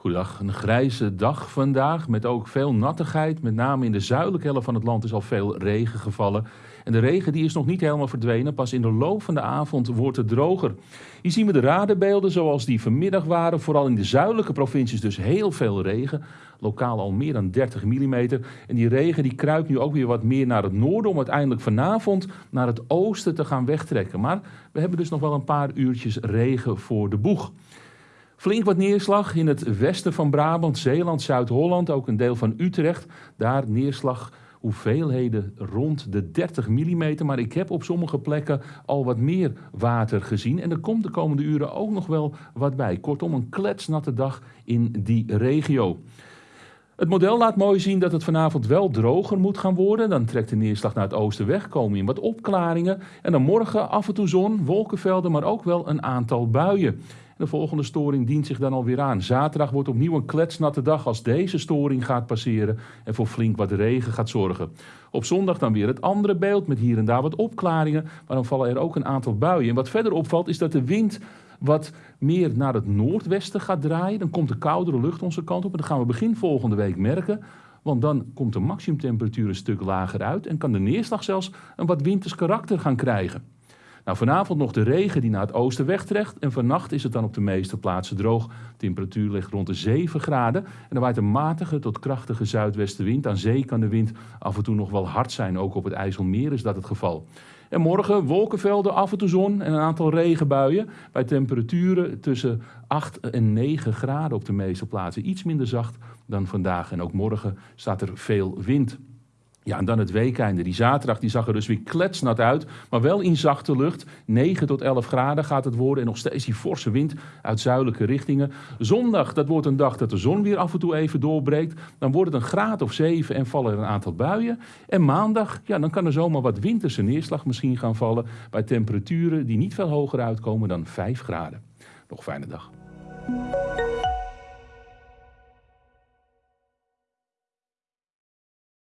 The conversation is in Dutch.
Goedendag, een grijze dag vandaag met ook veel nattigheid. Met name in de zuidelijke helft van het land is al veel regen gevallen. En de regen die is nog niet helemaal verdwenen. Pas in de loop van de avond wordt het droger. Hier zien we de radarbeelden zoals die vanmiddag waren. Vooral in de zuidelijke provincies dus heel veel regen. Lokaal al meer dan 30 mm. En die regen die kruipt nu ook weer wat meer naar het noorden... om uiteindelijk vanavond naar het oosten te gaan wegtrekken. Maar we hebben dus nog wel een paar uurtjes regen voor de boeg. Flink wat neerslag in het westen van Brabant, Zeeland, Zuid-Holland, ook een deel van Utrecht. Daar neerslag hoeveelheden rond de 30 mm. Maar ik heb op sommige plekken al wat meer water gezien. En er komt de komende uren ook nog wel wat bij. Kortom, een kletsnatte dag in die regio. Het model laat mooi zien dat het vanavond wel droger moet gaan worden. Dan trekt de neerslag naar het oosten weg, komen in wat opklaringen. En dan morgen af en toe zon, wolkenvelden, maar ook wel een aantal buien. De volgende storing dient zich dan alweer aan. Zaterdag wordt opnieuw een kletsnatte dag als deze storing gaat passeren en voor flink wat regen gaat zorgen. Op zondag dan weer het andere beeld met hier en daar wat opklaringen, maar dan vallen er ook een aantal buien. En wat verder opvalt is dat de wind wat meer naar het noordwesten gaat draaien. Dan komt de koudere lucht onze kant op en dat gaan we begin volgende week merken. Want dan komt de maximumtemperatuur een stuk lager uit en kan de neerslag zelfs een wat winters karakter gaan krijgen. Nou, vanavond nog de regen die naar het oosten wegtrekt. En vannacht is het dan op de meeste plaatsen droog. De temperatuur ligt rond de 7 graden. En er waait een matige tot krachtige zuidwestenwind. Aan zee kan de wind af en toe nog wel hard zijn. Ook op het IJsselmeer is dat het geval. En morgen wolkenvelden, af en toe zon en een aantal regenbuien. Bij temperaturen tussen 8 en 9 graden op de meeste plaatsen. Iets minder zacht dan vandaag. En ook morgen staat er veel wind. Ja, en dan het weekende. Die zaterdag die zag er dus weer kletsnat uit, maar wel in zachte lucht. 9 tot 11 graden gaat het worden en nog steeds die forse wind uit zuidelijke richtingen. Zondag, dat wordt een dag dat de zon weer af en toe even doorbreekt. Dan wordt het een graad of 7 en vallen er een aantal buien. En maandag, ja, dan kan er zomaar wat winterse neerslag misschien gaan vallen bij temperaturen die niet veel hoger uitkomen dan 5 graden. Nog fijne dag.